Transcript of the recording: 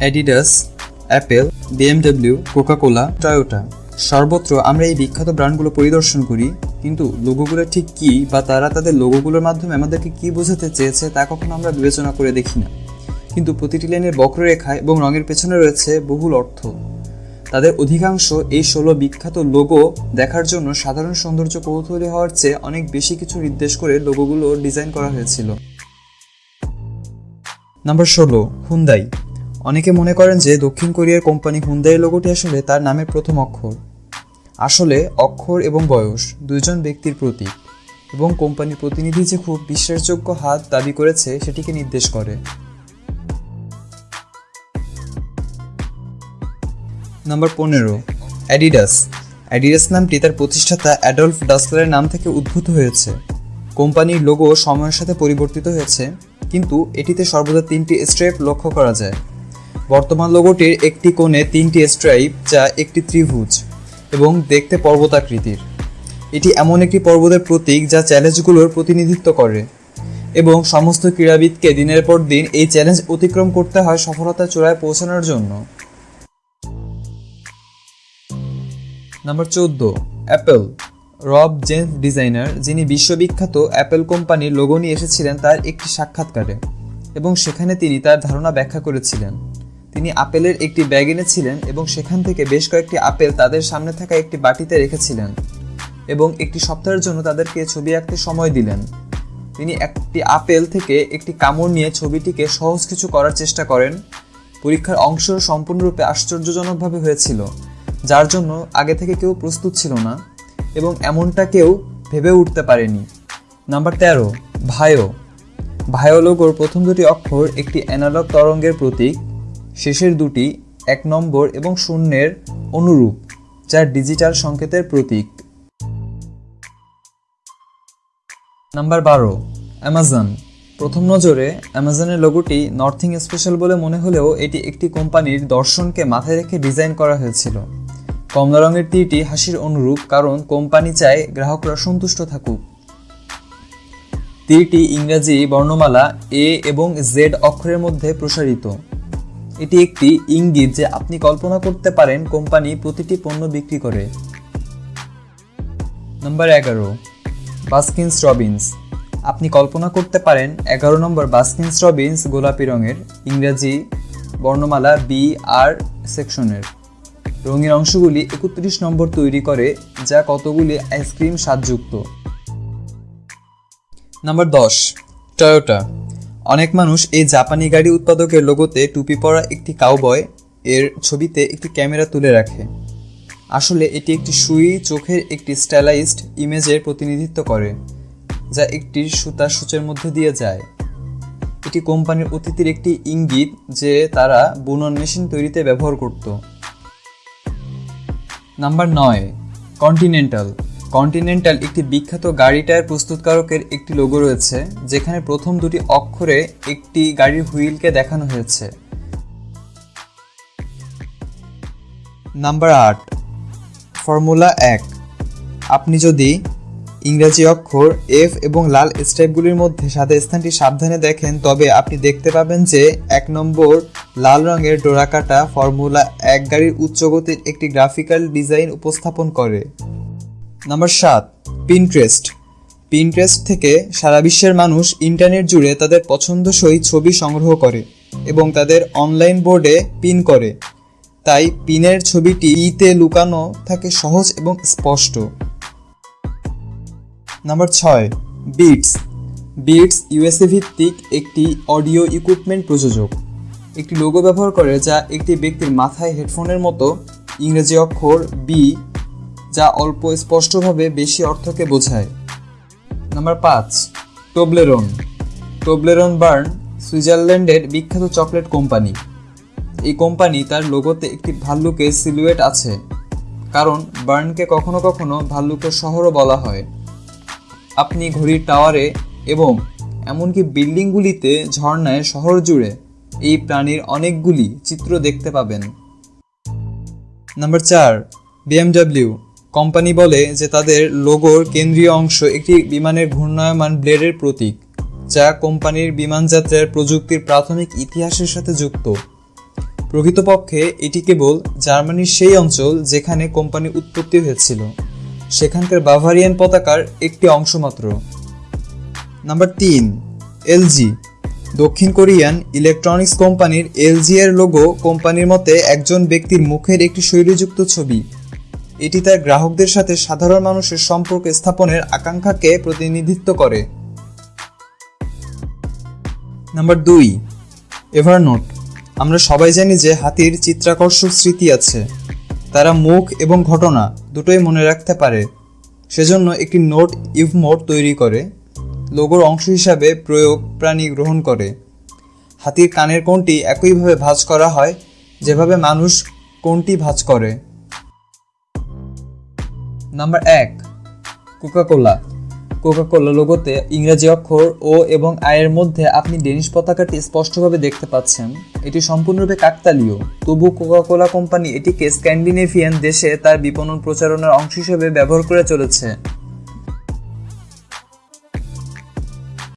Adidas Apple BMW Coca Cola Toyota সর্বত্র আমরা এই বিখ্যাত ব্র্যান্ডগুলো পরিদর্শন করি, কিন্তু লোগোগুলো ঠিক কী বা তারা তাদের লোগোগুলোর মাধ্যমে আমাদেরকে কী বোঝাতে চেয়েছে তা কখনো আমরা বিবেচনা করে দেখি না। কিন্তু প্রতিটি লাইনের বক্ররেখা এবং রঙের পেছনে রয়েছে বহুল অর্থ। তাদের অধিকাংশ এই ষোলো বিখ্যাত লোগো দেখার জন্য সাধারণ সৌন্দর্য কৌতূহলী হওয়ার চেয়ে অনেক বেশি কিছু নির্দেশ করে লোগোগুলো ডিজাইন করা হয়েছিল। নাম্বার ষোলো হুন্দাই অনেকে মনে করেন যে দক্ষিণ কোরিয়ার কোম্পানি হুন্দাই লোগোটি আসলে তার নামের প্রথম অক্ষর। আসলে অক্ষর এবং বয়স দুইজন ব্যক্তির প্রতীক এবং কোম্পানির প্রতিনিধি যে খুব বিশ্বাসযোগ্য হাত দাবি করেছে সেটিকে নির্দেশ করে। নাম্বার পনেরো, অ্যাডিডাস। অ্যাডিডাস নামটি তার প্রতিষ্ঠাতা অ্যাডলফ ডাসলারের নাম থেকে উদ্ভূত হয়েছে। কোম্পানির লোগো সময়ের সাথে পরিবর্তিত হয়েছে, কিন্তু এটিতে সর্বদা তিনটি স্ট্রাইপ লক্ষ্য করা যায়। বর্তমান লোগোটির একটি কোণে তিনটি স্ট্রাইপ যা একটি ত্রিভুজ এবং দেখতে পর্বতাকৃতির। এটি এমন একটি পর্বতের প্রতীক যা চ্যালেঞ্জগুলোর প্রতিনিধিত্ব করে এবং সমস্ত ক্রীড়াবিদকে দিনের পর দিন এই চ্যালেঞ্জ অতিক্রম করতে হয় সফলতা চূড়ায় পৌঁছানোর জন্য। নাম্বার চোদ্দ অ্যাপেল রব জেন্স ডিজাইনার, যিনি বিশ্ববিখ্যাত অ্যাপেল কোম্পানির লোগো নিয়ে এসেছিলেন, তার একটি সাক্ষাৎকারে এবং সেখানে তিনি তার ধারণা ব্যাখ্যা করেছিলেন। তিনি আপেলের একটি ব্যাগ এনেছিলেন এবং সেখান থেকে বেশ কয়েকটি আপেল তাদের সামনে থাকা একটি বাটিতে রেখেছিলেন এবং একটি সপ্তাহের জন্য তাদেরকে ছবি আঁকতে সময় দিলেন। তিনি একটি আপেল থেকে একটি কামড় নিয়ে ছবিটিকে সহজ কিছু করার চেষ্টা করেন। পরীক্ষার অংশ সম্পূর্ণরূপে আশ্চর্যজনকভাবে হয়েছিল, যার জন্য আগে থেকে কেউ প্রস্তুত ছিল না এবং এমনটা কেউ ভেবে উঠতে পারেনি। নাম্বার তেরো, ভায়ো। ভায়োলোগোর প্রথম দুটি অক্ষর একটি অ্যানালগ তরঙ্গের প্রতীক। শেষের দুটি এক নম্বর এবং শূন্যের অনুরূপ, যা ডিজিটাল সংকেতের প্রতীক। নাম্বার বারো, অ্যামাজন। প্রথম নজরে অ্যামাজনের লোগোটি নর্থিং স্পেশাল বলে মনে হলেও এটি একটি কোম্পানির দর্শনকে মাথায় রেখে ডিজাইন করা হয়েছিল। কমলা রঙের তীরটি হাসির অনুরূপ, কারণ কোম্পানি চায় গ্রাহকরা সন্তুষ্ট থাকুক। তীরটি ইংরাজি বর্ণমালা এ এবং জেড অক্ষরের মধ্যে প্রসারিত। এটি একটি ইঙ্গিত যে আপনি কল্পনা করতে পারেন কোম্পানি প্রতিটি পণ্য বিক্রি করে। নম্বর এগারো বাস্কিন্স রবিন্স আপনি কল্পনা করতে পারেন এগারো নম্বর বাস্কিন্স রবিন্স গোলাপি রঙের, ইংরাজি বর্ণমালা বি আর সেকশনের। রঙের অংশগুলি একত্রিশ নম্বর তৈরি করে, যা কতগুলি আইসক্রিম স্বাদযুক্ত। নাম্বার দশ টয়োটা অনেক মানুষ এই জাপানি গাড়ি উৎপাদকের লোগোতে টুপি পরা একটি কাউবয় এর ছবিতে একটি ক্যামেরা তুলে রাখে। আসলে এটি একটি সুই চোখের একটি স্টাইলাইজড ইমেজের প্রতিনিধিত্ব করে, যা একটি সুতা সূচের মধ্যে দিয়ে যায়। এটি কোম্পানির অতীতের একটি ইঙ্গিত যে তারা বুনন মেশিন তৈরিতে ব্যবহার করত। নাম্বার নয় কন্টিনেন্টাল কন্টিনেন্টাল একটি বিখ্যাত গাড়ি টায়ার প্রস্তুতকারকের একটি লোগো রয়েছে, যেখানে প্রথম দুটি অক্ষরে একটি গাড়ির হুইলকে দেখানো হয়েছে। নাম্বার আট ফর্মুলা এক। আপনি যদি ইংরাজি অক্ষর এফ এবং লাল স্ট্রাইপগুলির মধ্যে সাদা স্থানটি সাবধানে দেখেন, তবে আপনি দেখতে পাবেন যে এক নম্বর লাল রঙের ডোরাকাটা ফর্মুলা এক গাড়ির উচ্চগতির একটি গ্রাফিক্যাল ডিজাইন উপস্থাপন করে। নাম্বার সাত পিনট্রেস্ট পিনট্রেস্ট থেকে সারা বিশ্বের মানুষ ইন্টারনেট জুড়ে তাদের পছন্দসই ছবি সংগ্রহ করে এবং তাদের অনলাইন বোর্ডে পিন করে। তাই পিনের ছবিটি ইতে লুকানো থাকে সহজ এবং স্পষ্ট। নাম্বার ছয় বিটস বিটস ইউএসএ ভিত্তিক একটি অডিও ইকুইপমেন্ট প্রযোজক। একটি লোগো ব্যবহার করে যা একটি ব্যক্তির মাথায় হেডফোনের মতো ইংরেজি অক্ষর বি যা অল্প স্পষ্টভাবে বেশি অর্থকে বোঝায়। নাম্বার পাঁচ, টোবলেরন। টোবলেরন বার্ন, সুইজারল্যান্ডের বিখ্যাত চকলেট কোম্পানি। এই কোম্পানি তার লোগোতে একটি ভাল্লুকের সিলুয়েট আছে, কারণ বার্নকে কখনো কখনো ভাল্লুকের শহরও বলা হয়। আপনি ঘড়ির টাওয়ারে এবং এমনকি বিল্ডিংগুলিতে ঝর্ণায় শহর জুড়ে এই প্রাণীর অনেকগুলি চিত্র দেখতে পাবেন। নাম্বার চার, বিএমডব্লিউ। কোম্পানি বলে যে তাদের লোগোর কেন্দ্রীয় অংশ একটি বিমানের ঘূর্ণায়মান ব্লেডের প্রতীক, যা কোম্পানির বিমানযাত্রার প্রযুক্তির প্রাথমিক ইতিহাসের সাথে যুক্ত। প্রকৃতপক্ষে, এটি কেবল জার্মানির সেই অঞ্চল যেখানে কোম্পানি উৎপত্তি হয়েছিল। সেখানকার বাভারিয়ান পতাকার একটি অংশ মাত্র। নাম্বার তিন, এলজি। দক্ষিণ কোরিয়ান ইলেকট্রনিক্স কোম্পানির এলজি এর লোগো কোম্পানির মতে একজন ব্যক্তির মুখের একটি শৈলীযুক্ত ছবি। এটি তার গ্রাহকদের সাথে সাধারণ মানুষের সম্পর্ক স্থাপনের আকাঙ্ক্ষাকে প্রতিনিধিত্ব করে। নাম্বার দুই এভারনোট আমরা সবাই জানি যে হাতির চিত্রাকর্ষক স্মৃতি আছে। তারা মুখ এবং ঘটনা দুটোই মনে রাখতে পারে। সেজন্য একটি নোট ইভমোট তৈরি করে, লোগোর অংশ হিসাবে প্রয়োগ প্রাণী গ্রহণ করে। হাতির কানের কোনটি একইভাবে ভাঁজ করা হয়, যেভাবে মানুষ কোনটি ভাঁজ করে। নাম্বার এক কোকাকোলা কোকাকোলা লোগোতে ইংরেজি অক্ষর ও এবং আয়ের মধ্যে আপনি ডেনিশ পতাকাটি স্পষ্টভাবে দেখতে পাচ্ছেন। এটি সম্পূর্ণরূপে কাকতালীয়। তবু কোকাকোলা কোম্পানি এটিকে স্ক্যান্ডিনেভিয়ান দেশে তার বিপণন প্রচারণার অংশ হিসেবে ব্যবহার করে চলেছে।